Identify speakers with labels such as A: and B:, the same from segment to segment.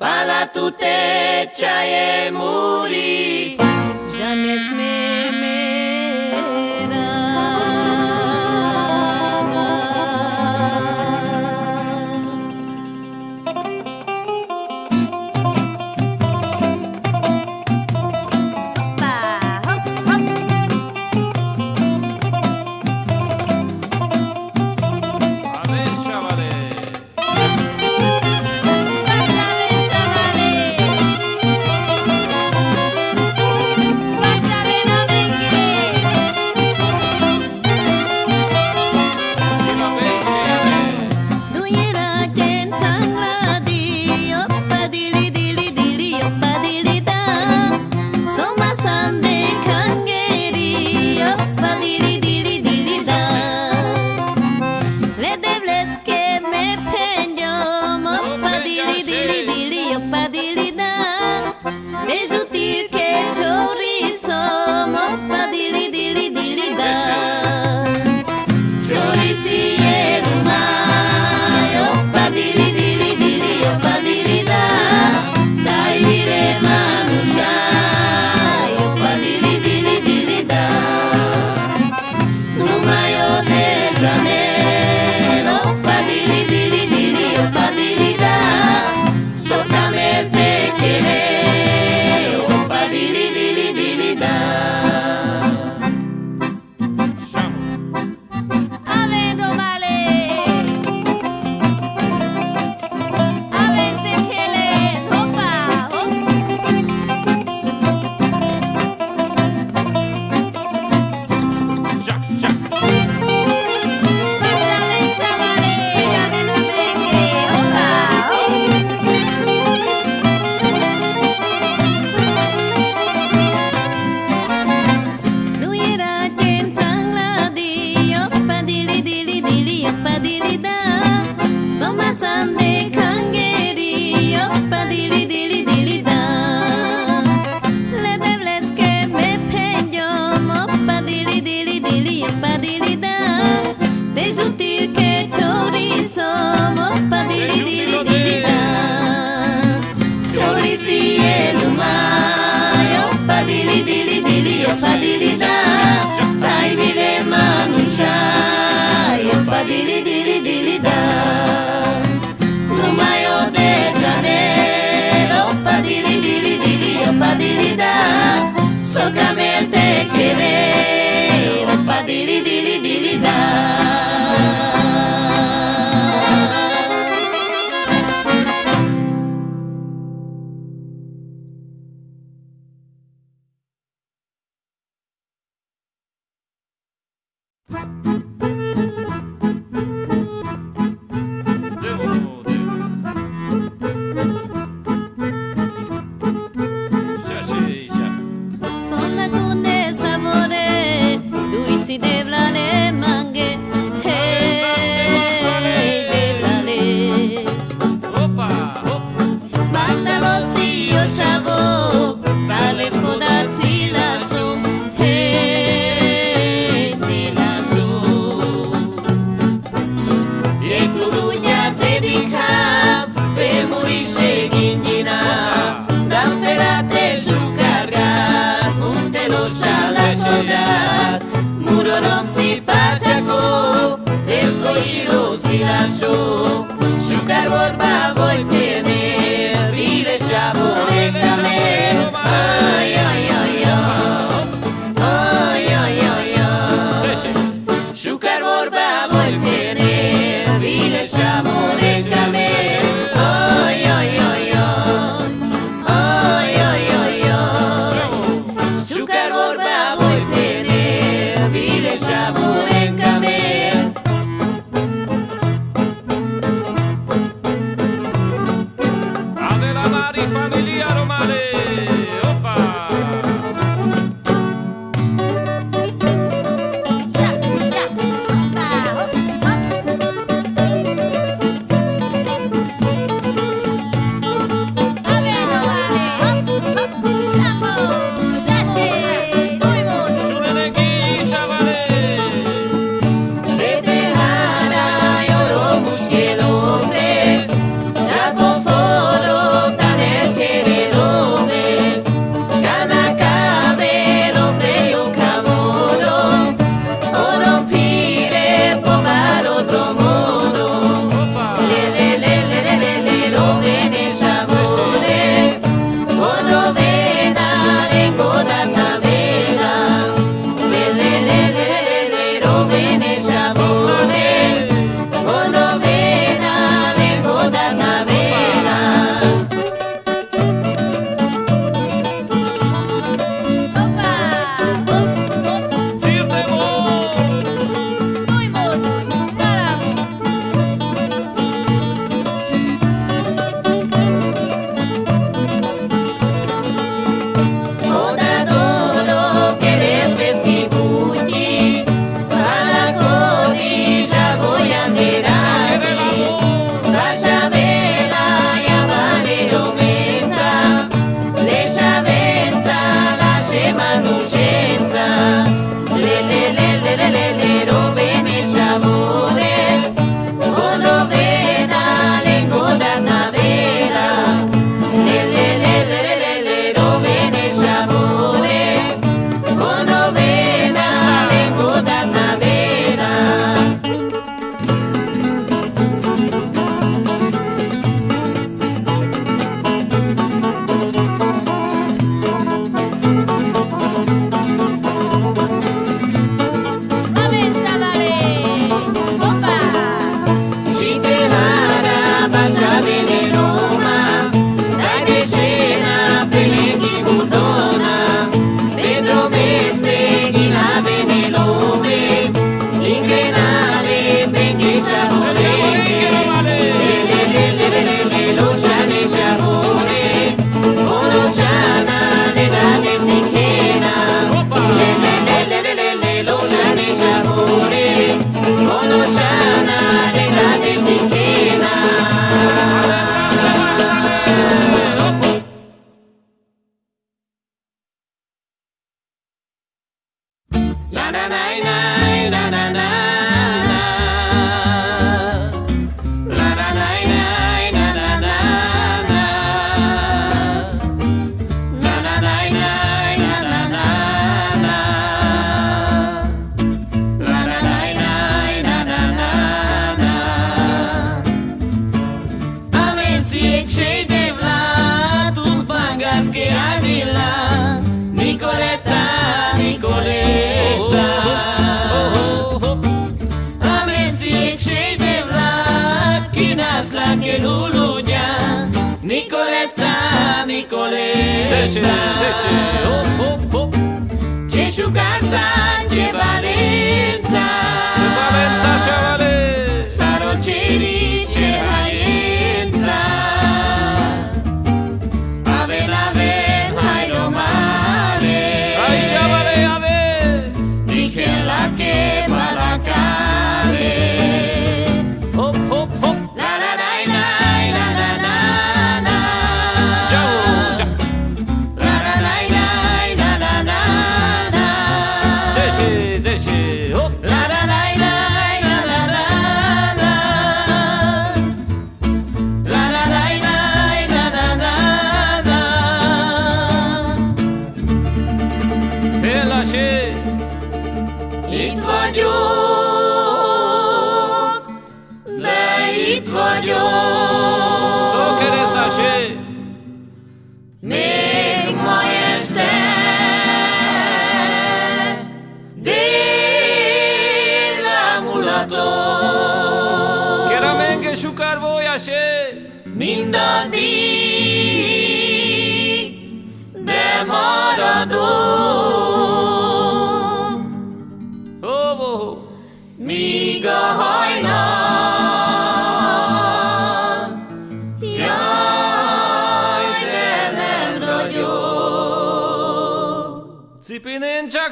A: Badatute txaien muri. my.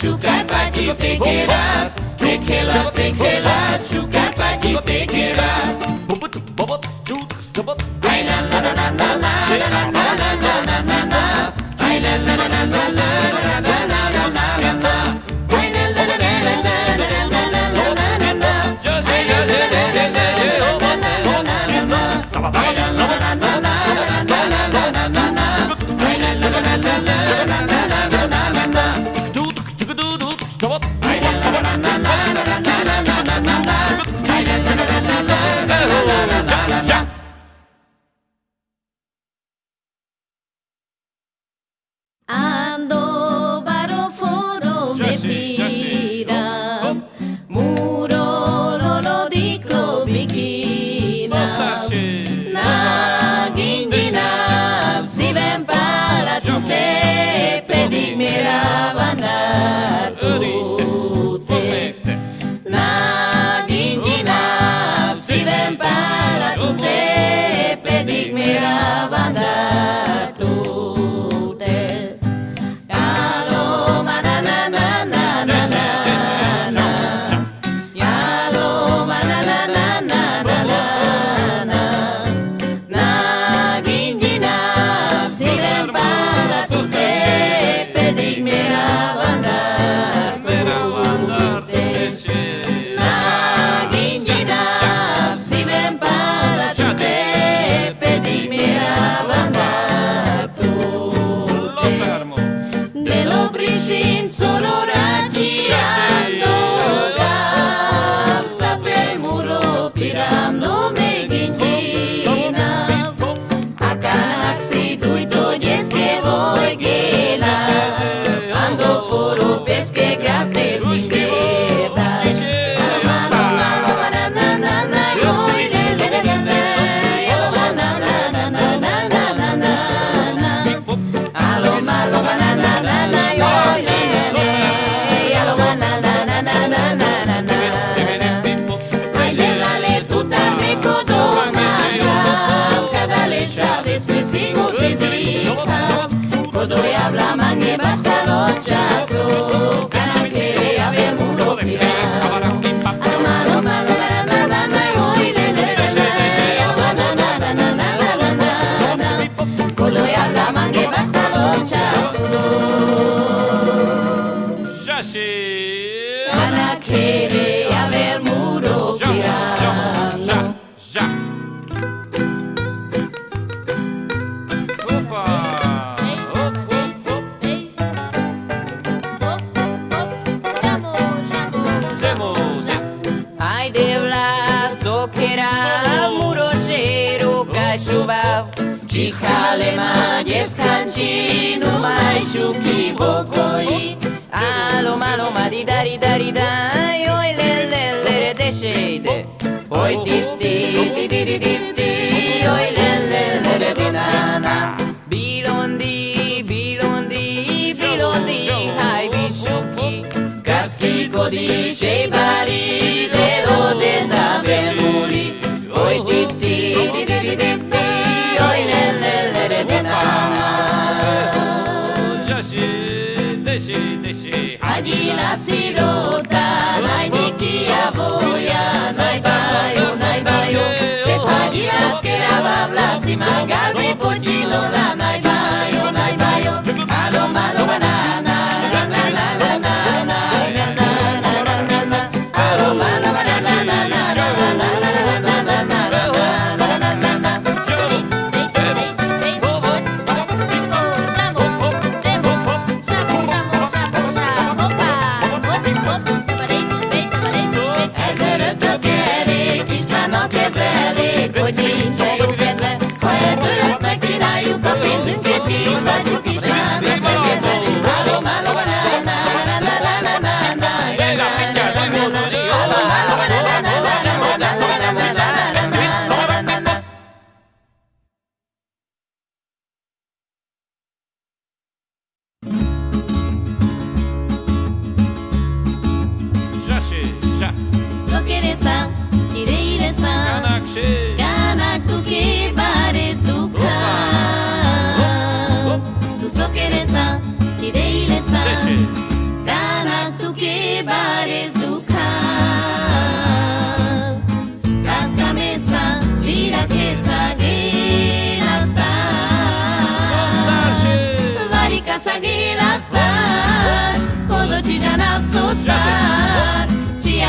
A: shuka pati pick it up. Tequila, tequila, shuka pati pick it up.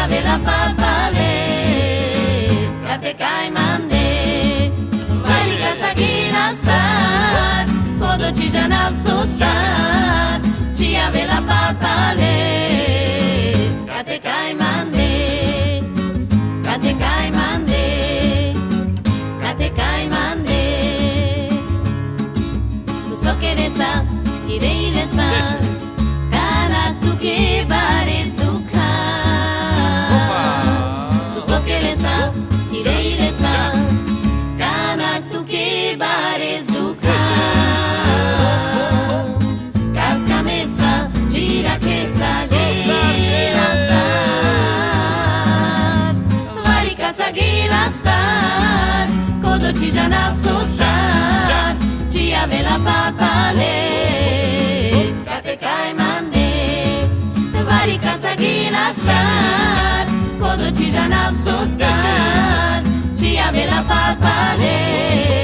A: vela papale Café caimande
B: Mágica saquina star Kodo tijanal susar
A: Tia vela papale Café caimande Café caimande Café caimande. Tu
B: só queres
C: a
A: Kirei lesan cara tu que bare pasar Kodo ci jana sosan Ci avela papale. Kate kai mande Te vari gila san Kodo ci jana sosan Ci avela papale.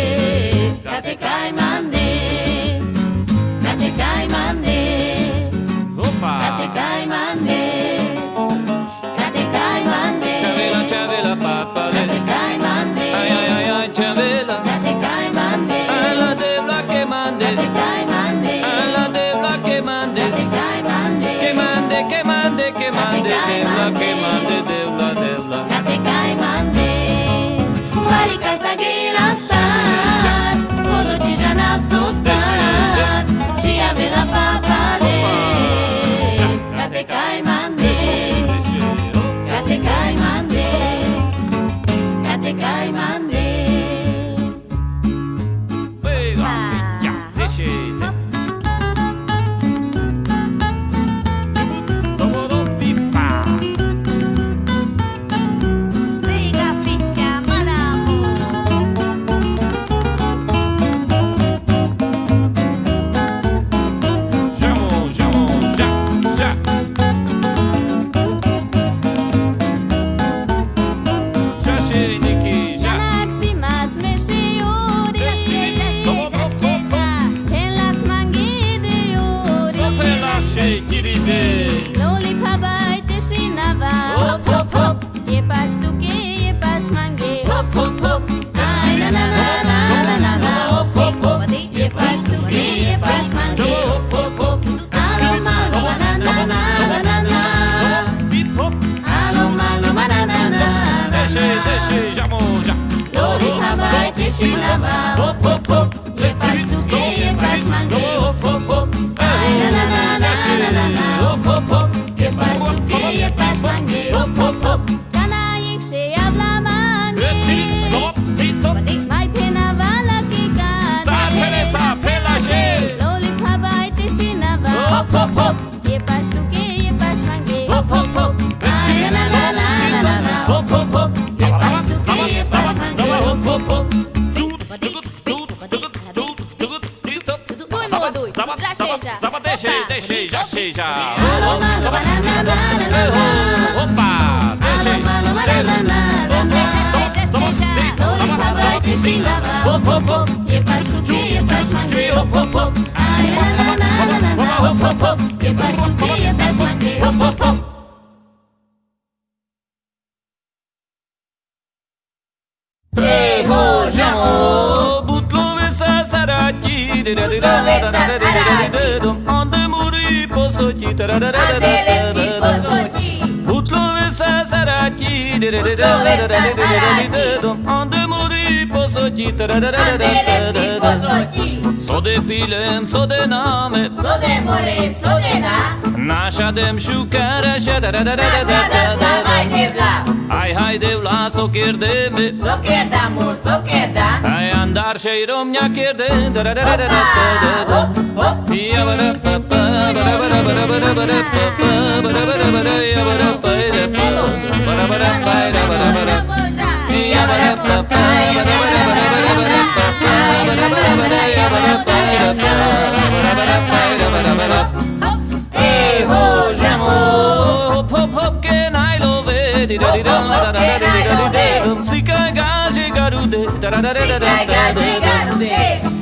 A: Hai,
C: haide la soker de
A: mi Sokedan bu sokedan Hay andar
C: şeyrom ya
B: kirdi Hoppa
C: hop hop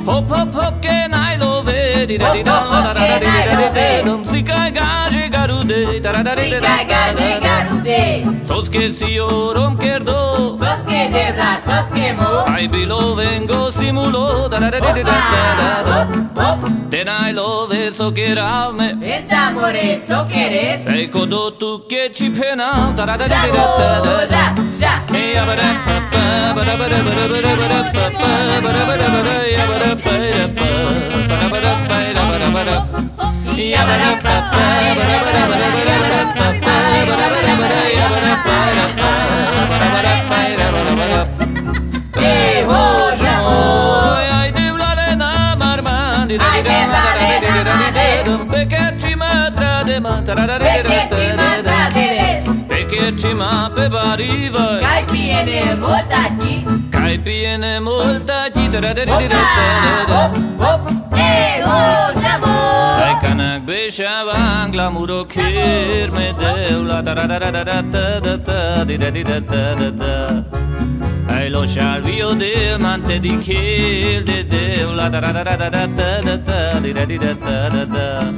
C: Hop hop hop
B: can I love it?
C: Hop da hop da
A: I da
C: da da da
A: da da gaže
C: garude. Soske si
A: orom kerdo,
C: soske de da co
A: sniemu I be loving go simulo
C: da da da
A: da da da da
C: Then I love so get out
A: me Ed amore so queres
C: E codo tu che
A: ci pena da da
C: da da da da
A: da Ja
C: E abada pa pa ba da ba
A: da ba da ba da ba da
C: pa pa ba da
A: ba da ba
C: da ya ba da pa
A: ya pa ba da ba da
C: pa ya ba da
A: ba da
C: Ya ba da pa pa ba
A: da ba da ba da
C: ba da ba da pa pa
A: ba da ba da ba da
C: ya ba da pa ya
A: pa ba da ba da
C: pa ya ba da
A: ba da Pekečima tradema,
C: tarararara, tararara Pekečima pebariva Kaj
A: pijene multati Kaj
C: pijene multati, tarararara, tararara
A: Hop, hop, ego, samo
C: Kaj kanak beša van glamuro kjer me devla Tarararara, ta ta ta, di da di da da da da Ai lo scialvio del mante di kill de deula da da da da da da da da da di da di da da da da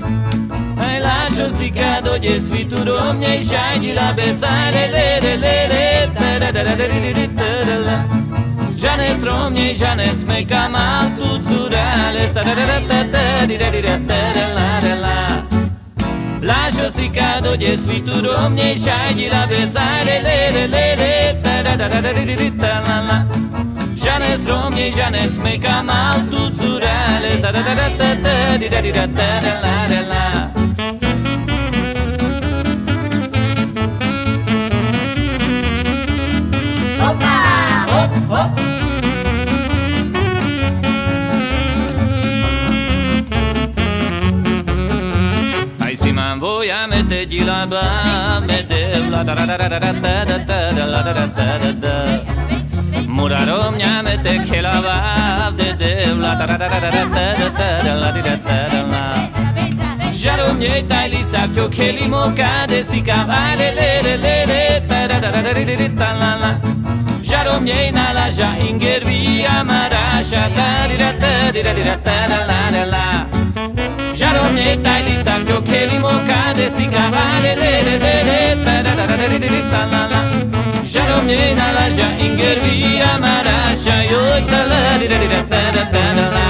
C: Ai lascio si cado gli svituro miei shagli la besare le le le le da da da da da di di da da Janes romnje, Janes me kamal tu curale sta da da da da da di da di da da da la da la Lásosziká, dogyes, vi tudom, nyé, ságyi, labe, száre, le, le, le, le, ta, da, da, la, la. Žanes romně, žanes meka, mal tu curale, za da, da, da, da, da, di, da, di, da, da, da, la, da.
A: Opa! Hop, hop! Si man voy a meter la ba me de la da da da da da da da da da la da da da da da. Murarom nya mete que la ba de de la da da da da da da da da da la da da da la. Jarom nye tai li sap jo que li moca de si cavale le le le le da da da da da ta la la. Jarom nye na la ja ingervi amarasha da di da da da da da da la da la Sharonetta, Elisa, Giocheli, Mocade, si cavale, le le le le, tararararariritalala. Sharonena, Laja, Ingervia, Marasha, Yoitala, rirarirataratarala.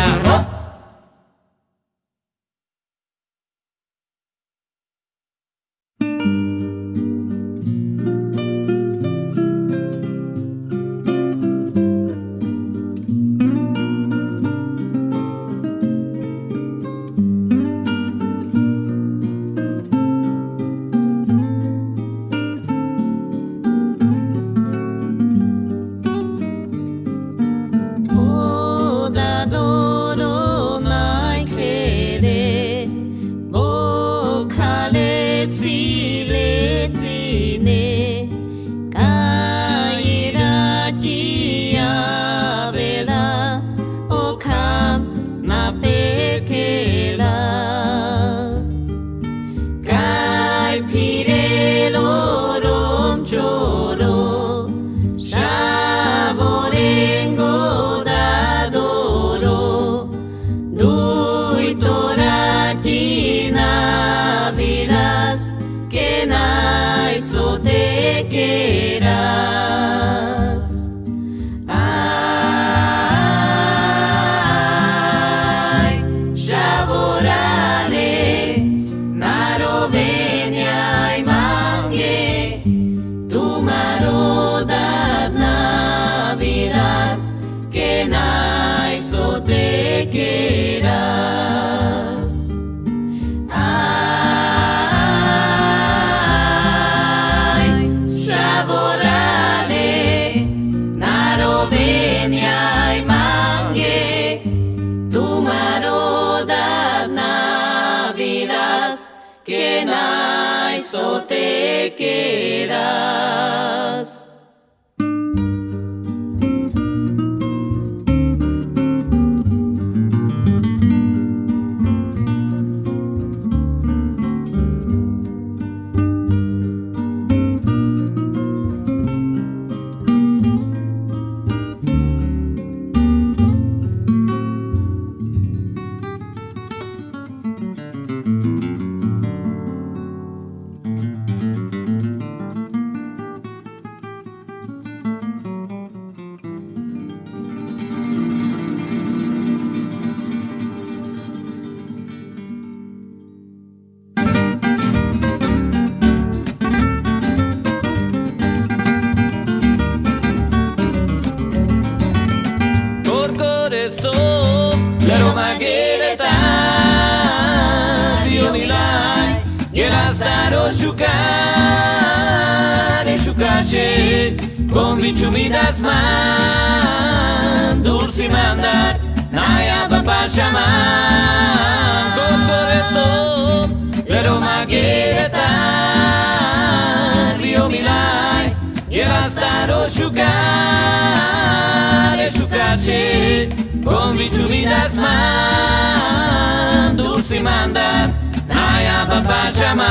A: Bichumidas man Dulce mandat Naya Papa Shaman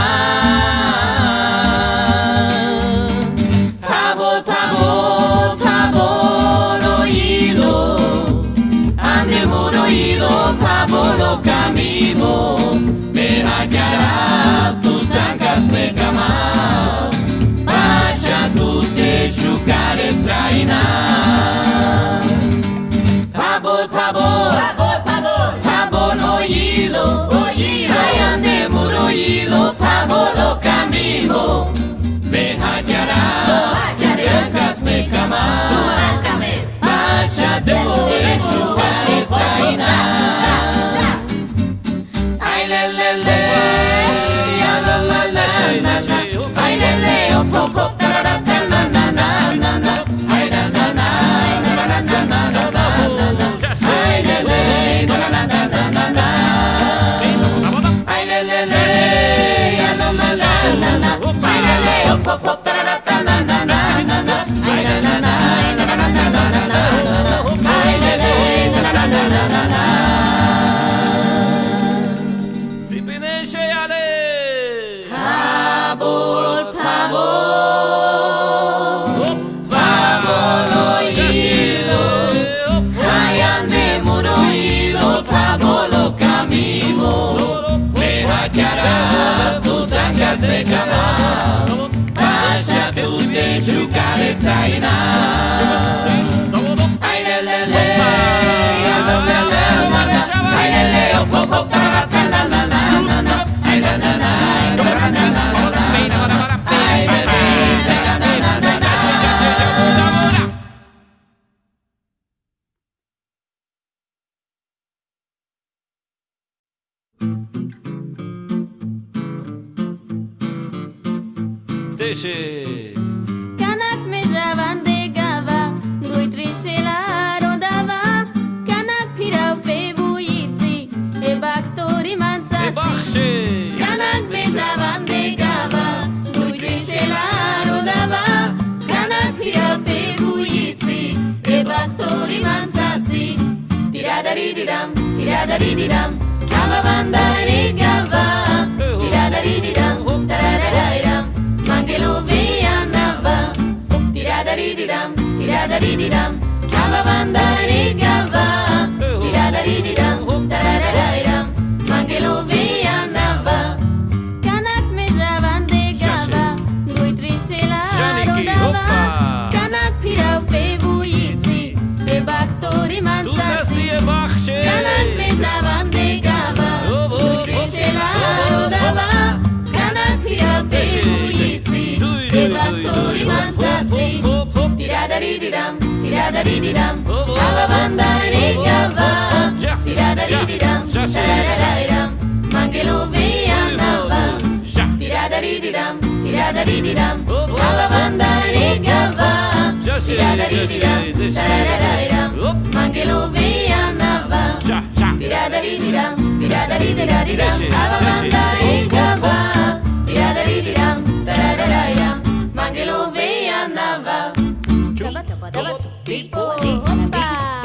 A: Pabol, pabol, pabol, oído Andemos oído, pabolo camino Me hackeará dentro do eixo da. Ay,
B: le, le, le,
C: Didadarididam, didadarididam, Kavavandari gava, didadarididam,
A: didadarididam,
C: Mangeluviyanava, didadarididam, didadarididam, Kavavandari gava, didadarididam, didadarididam, Mangeluviyanava. Tira-da-di-di-dam, tira-da-di-di-dam Ababandari-gaba Tira-da-di-di-dam, tira-da-da-di-dam Mangilu-viyanava Tira-da-di-di-dam, tira-da-di-di-dam Ababandari-gaba Tira-da-di-di-dam, tira-da-da-di-dam Mangilu-viyanava Tira-da-di-di-dam, tira-da-di-da-di-dam Ababandari-gaba Tira-da-di-di-dam, tira-da-da-di-dam Mangilu-viyanava Beat,
A: beat, beat,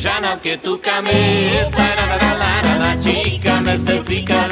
A: Orellana que tu cames, la la la chica, me
C: chica,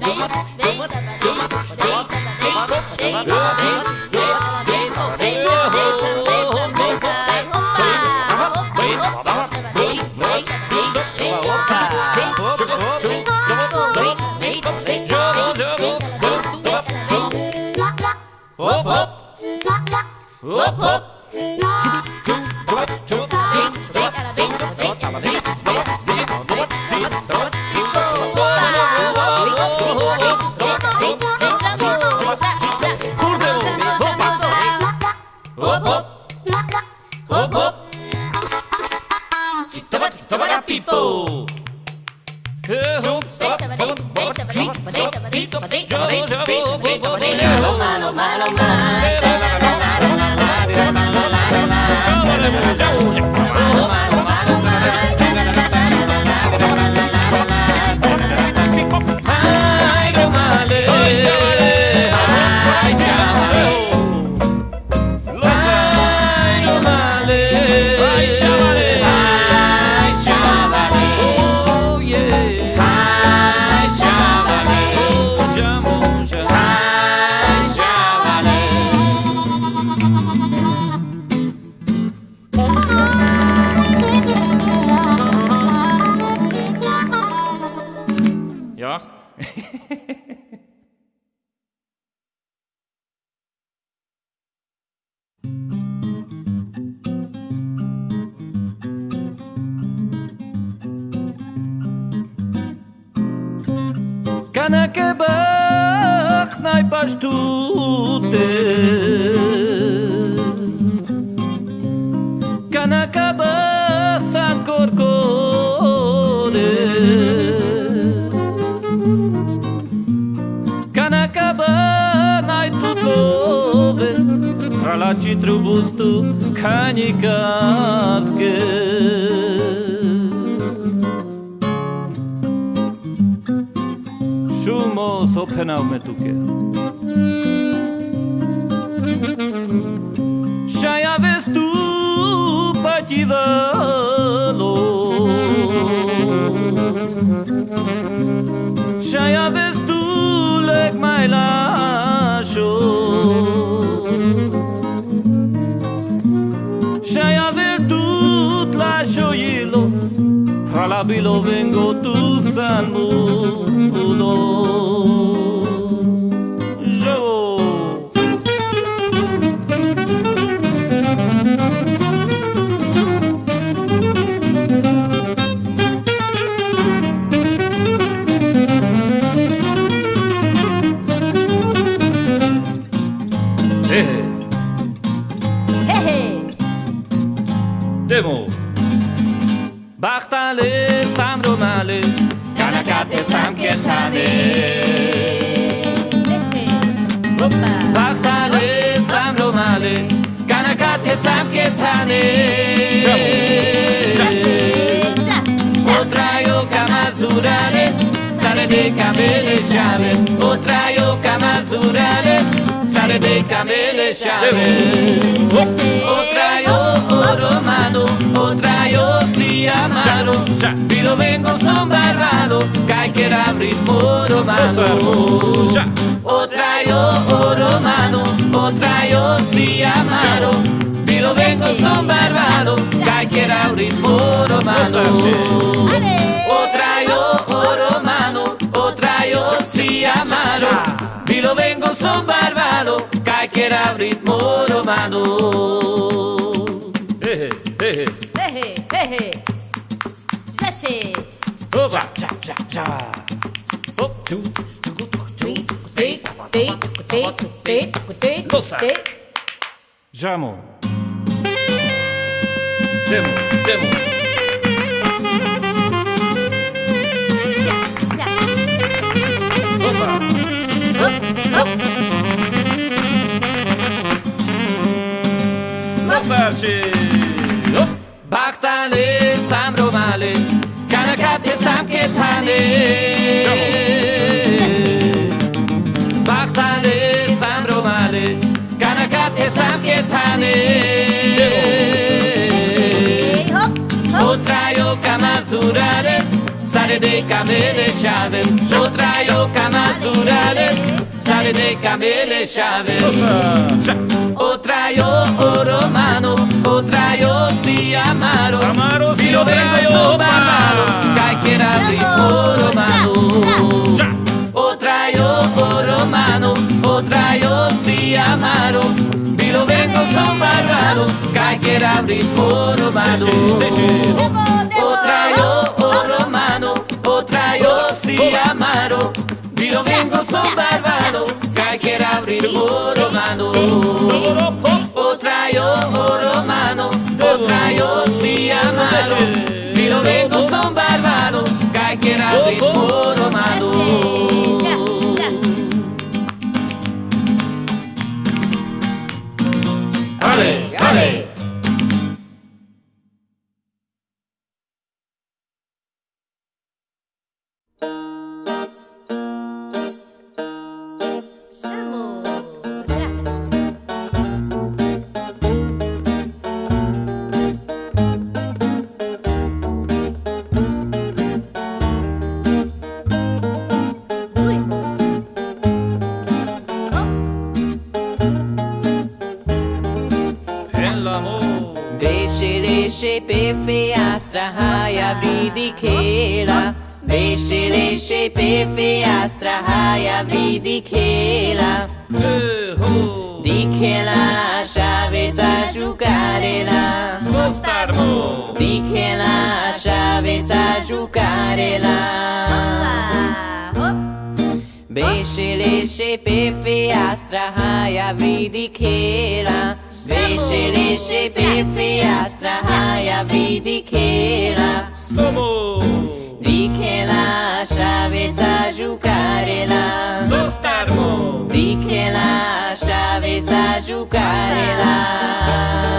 C: Stay, stay, stay, stay, stay, stay, stay. Bilo vengo tu ulo
A: samketane
D: Zaza.
A: Otrayo kamazurales Sale de cameles llaves Otrayo kamazurales Sale de cameles llaves
D: Leche.
A: Otrayo oro mano Otrayo si amaro. Vilo vengo son barbado Cai que abrir moro mano
C: Ya.
A: Otrayo oro mano Otrayo si amaro Vilo vengo son barbado Cai que abrir moro mano
D: Ale.
A: Otrayo oro mano Otrayo si amaro Vilo vengo son barbado Cai que abrir moro mano
C: Eh, eh,
D: Hehe. Hehe. Leche.
C: Opa, cha, cha, cha. Tu, tu, tu, tu.
D: Te, te, te, te, te, te.
C: Demo, demo. ზემო
A: მოსაში ბახტანე სამრომალე კანაკატე სამკეთანე ბახტანე სამრომალე კანაკატე
D: სამკეთანე hop.
A: Otrayo kamazurales Sale de cameles llaves Otrayo kamazurales Sale de cameles llaves
C: Cha.
A: Otrayo oro mano Otrayo si amaro
C: Amaro si
A: Vilo vengo
C: otrayo,
A: son
C: opa.
A: barbado Caiquera abrir oro mano
C: Cha.
A: Otrayo oro mano Otrayo si amaro Vilo vengo son barbado Caiquera abrir oro mano
C: Leche, leche.
D: Demo, demo.
A: Otrayo oro mano Otrayo si amaro Vilo vengo son barbado Caiquera abrir oro mano Otrayo oro mano Otrayo si amaro Vilo vengo son barbado Caiquera abrir oro mano pifi astra haya vi
C: dikela ho
A: dikela chave sa jucarela
C: sostarmo
A: dikela chave sa
D: jucarela
A: Beshe leshe pefe astra haya vidikela Beshe leshe pefe astra haya vidikela
C: Somo!
A: Di che lasciavi sa giocare là Sostarmo Di che lasciavi sa giocare là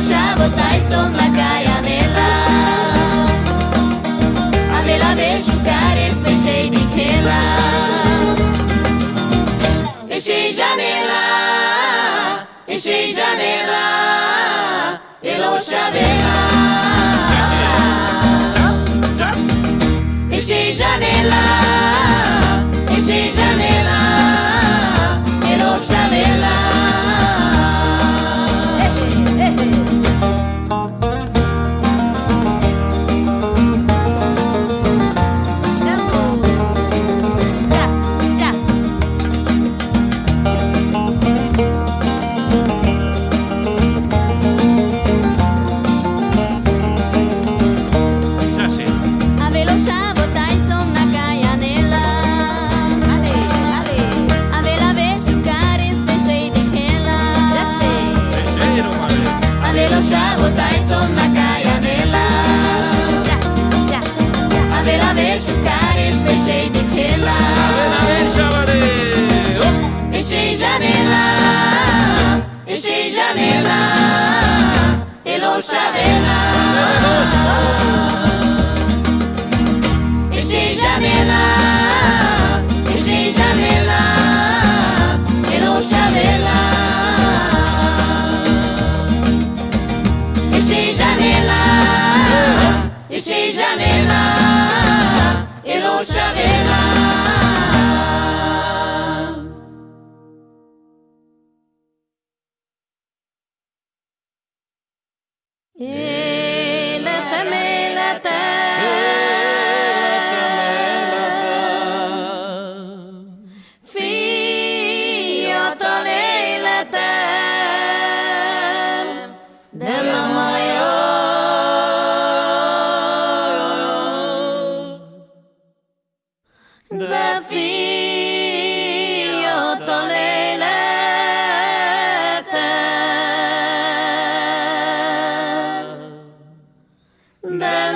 A: シャブ体操の中やねら雨ら
C: べしゅ
A: かれすべしえいでけらべ janela Enchei janela Pela chaveira Enchei janela.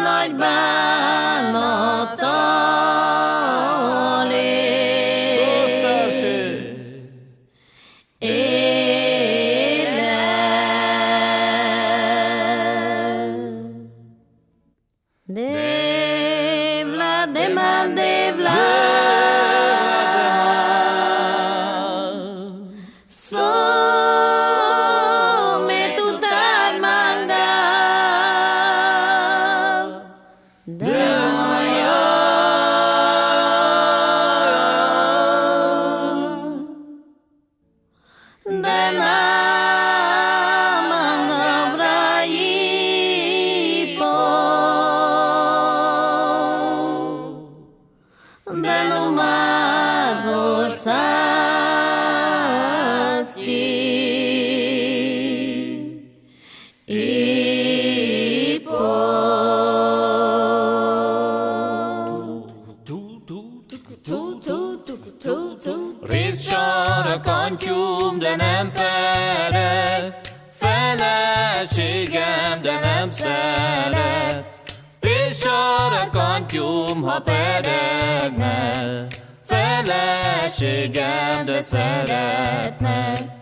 A: nagy bánata. szeretnek.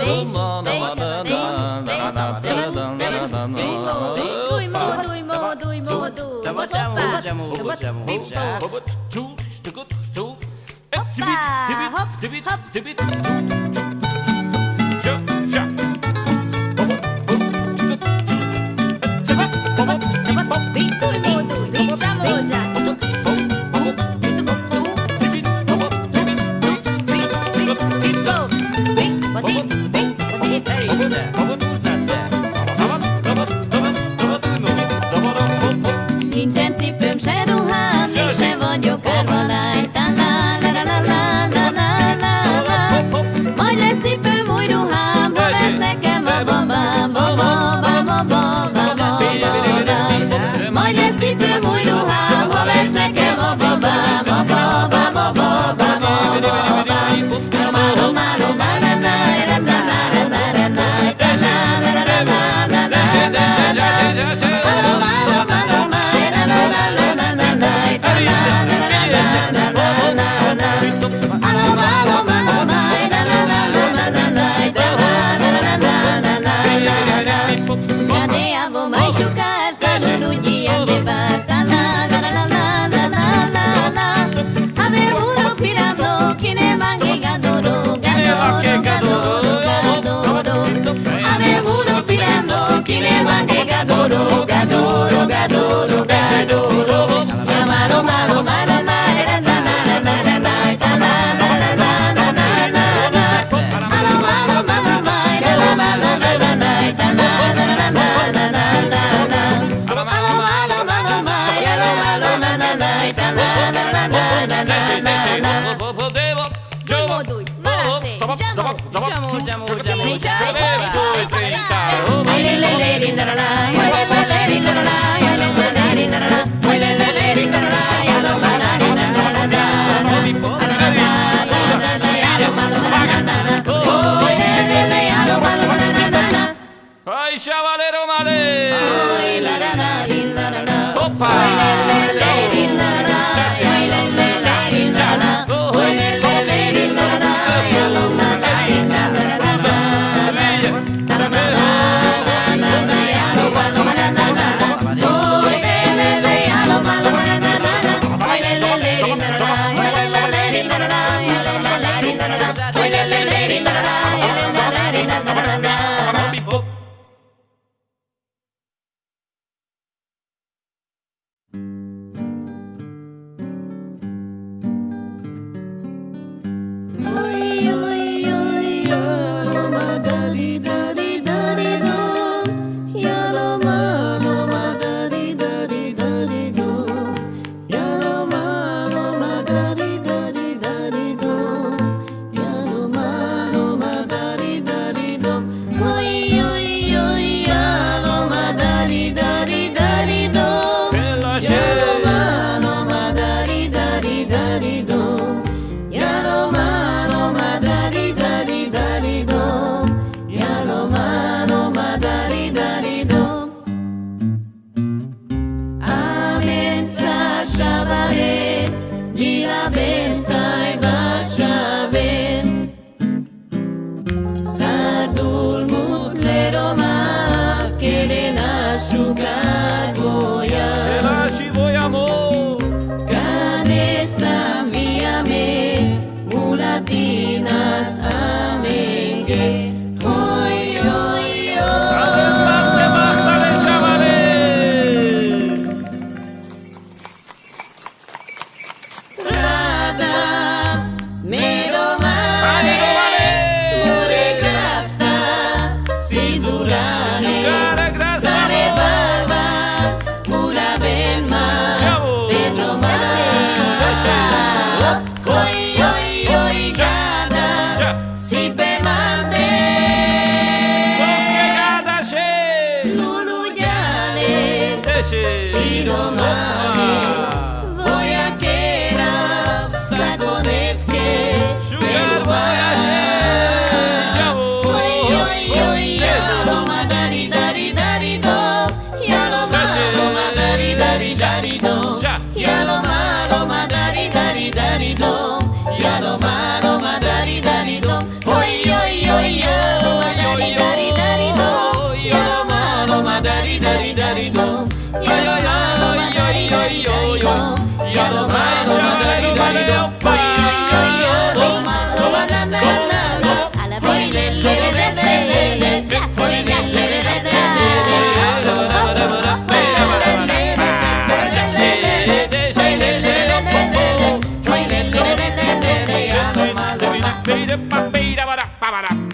A: Hoppa, hop, hop, hop.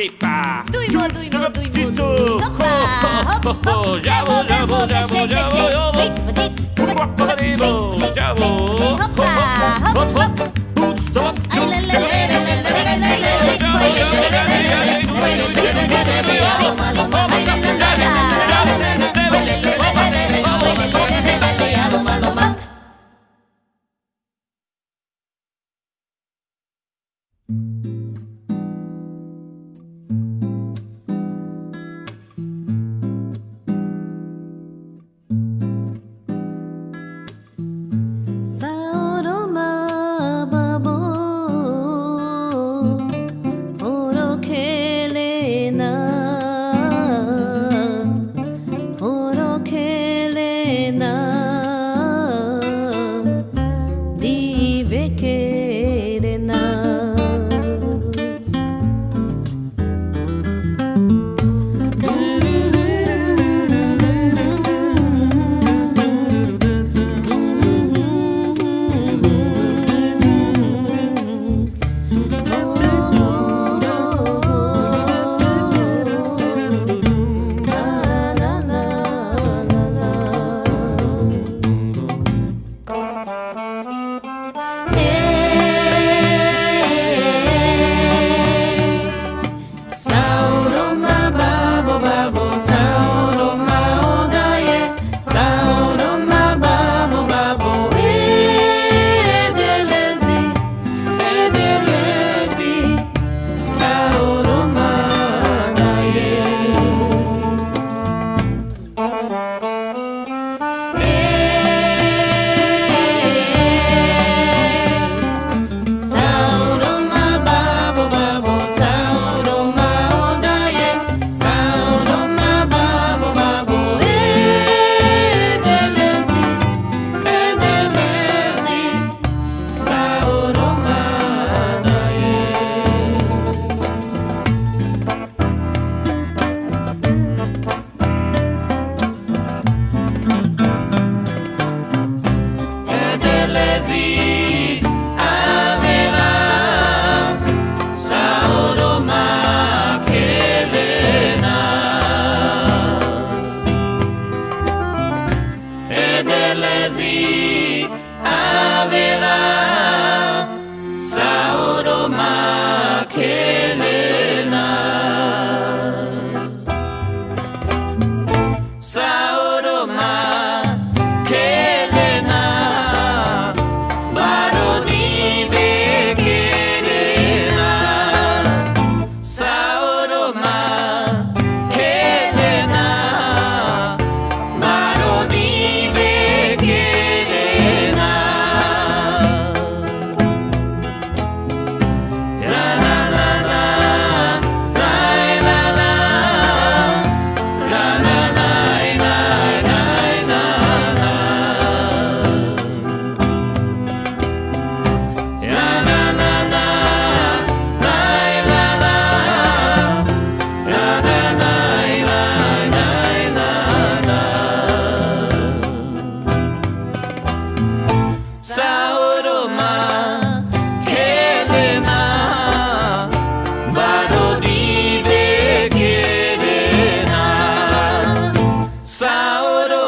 A: tulipa. Tuimo, tuimo, tuimo, tuimo. Hop, hop, hop.
C: Jabo, jabo, jabo, jabo.
A: Hop, hop, hop.
C: Hop, hop, hop.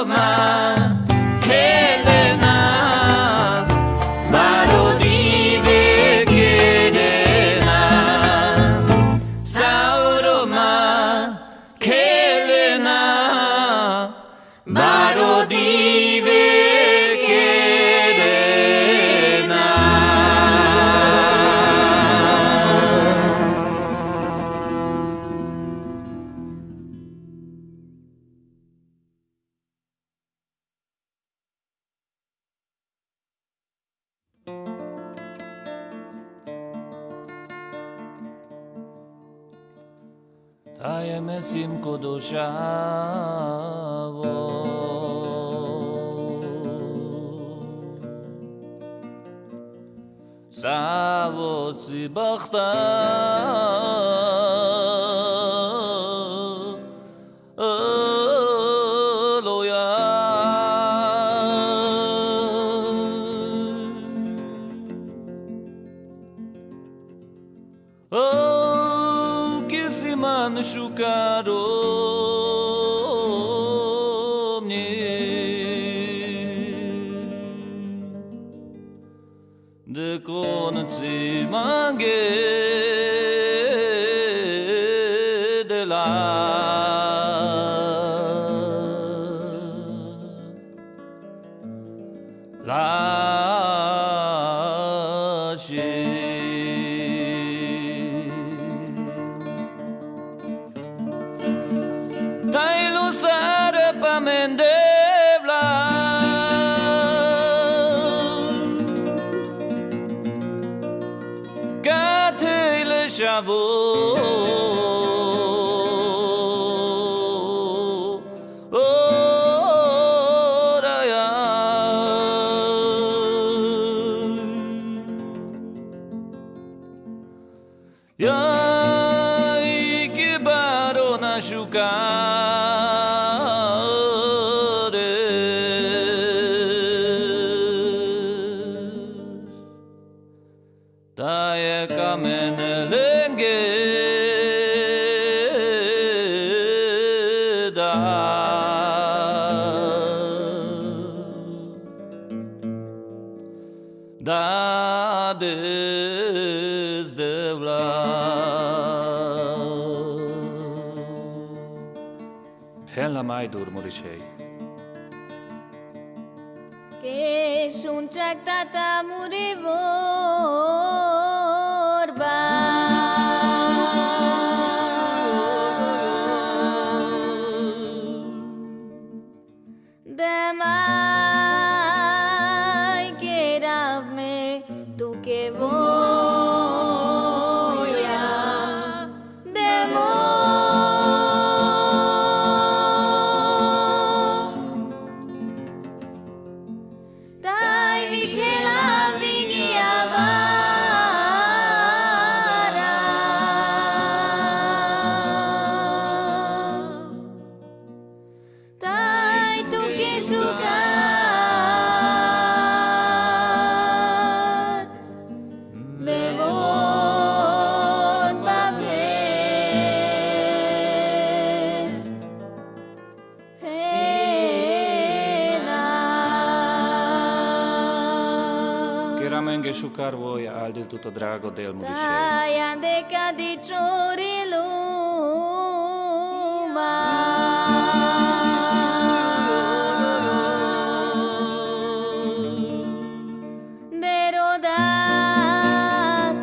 C: My. kamenele îngheda. Da, des de la mai durmurișei.
B: Que
C: sunt ceactata murivor tutto drago del
B: Mudishe. Yande kadi chori luma. Derodas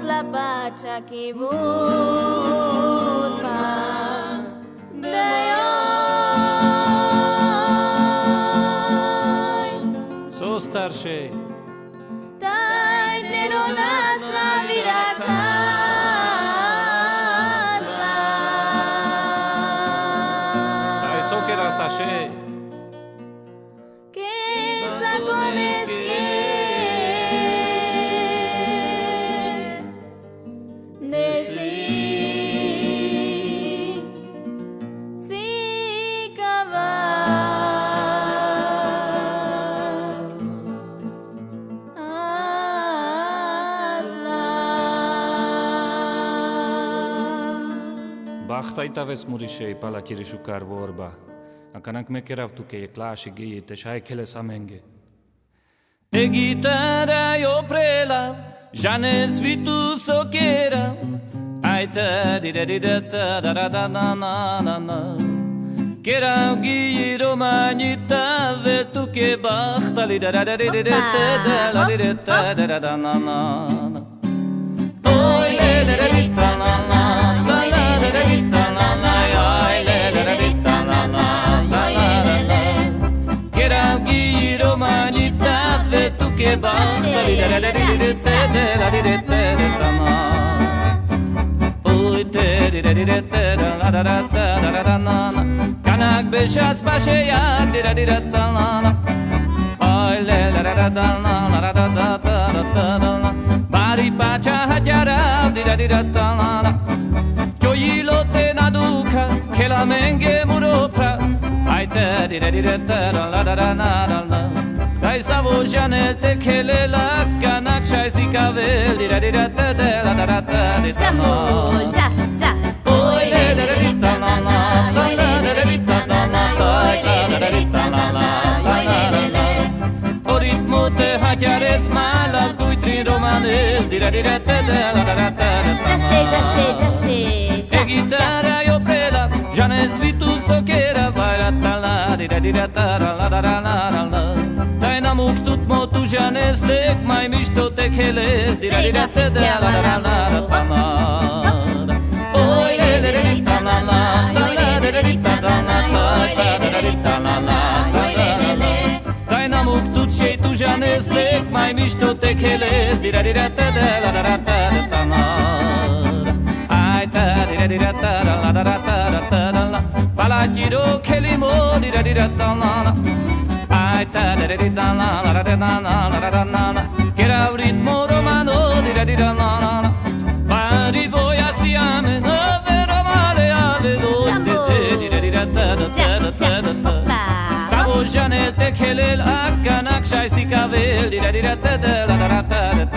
B: la pacha ki Dajo.
C: So starši. Haxtaytaves murişey palakiri şukar vorba. Akanak mekerav tukeye klaşi geyi teşay kele samenge. E gitara yo prela, janes vitu sokera. Ayta dira dira ta da da da na na na na. Kerav geyi romanita ve tuke bahtali da da da da da da da da da da da da na na na. Oy le da da da na na, la la da da da Kanak beşaz paşaya dira dira talana Ay le la ra ra dalna la ra da da da da da dalna Bari paça hacara dira dira talana Gioilo te na duca che la menge muro pra Ai te dira dira ta la ra ra na na Scheiß avo kele la kanak dira dira ta ta
B: ta za za
C: oi ta ta ta ta ta na na. La. la la la o da da da ta
B: za se za se za. se za
C: gitara yo ta la dira dira ta la. amuk tut mo tu janes lek mai mish to te kheles dira dira te de la la la la pa ma. Oy le le le ta la la la la le le ta la la la la le le ta la la Dai n-am uctut și tu janes lec mai mișto te cheles Dira dira ta da la la la la la ta na Ai ta dira dira ta da, la la la la ta da ta da la. Bala giro chelimo dira dira ta na na. che era un ritmo romano pari voi assieme nove romane
B: avevo
C: Savo Janel tekelel akkanak şaysi kavel Dira dira tete la la la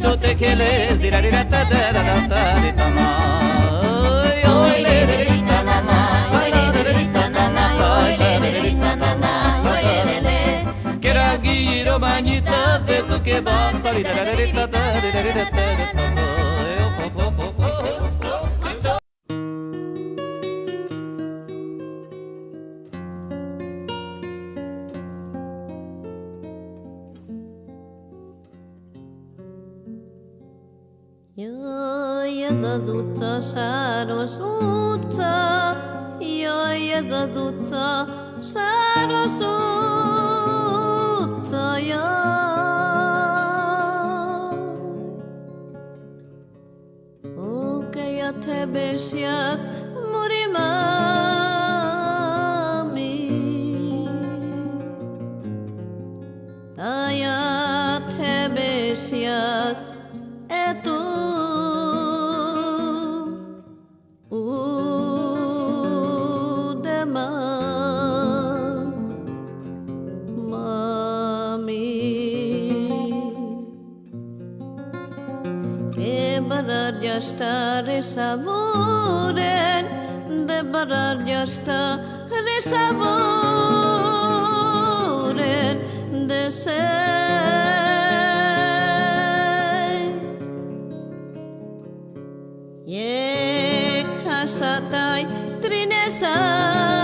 C: Esto te quieres dirarata de tama Oy le le le
A: manita de tu que basta Trinesa tai Trinesa.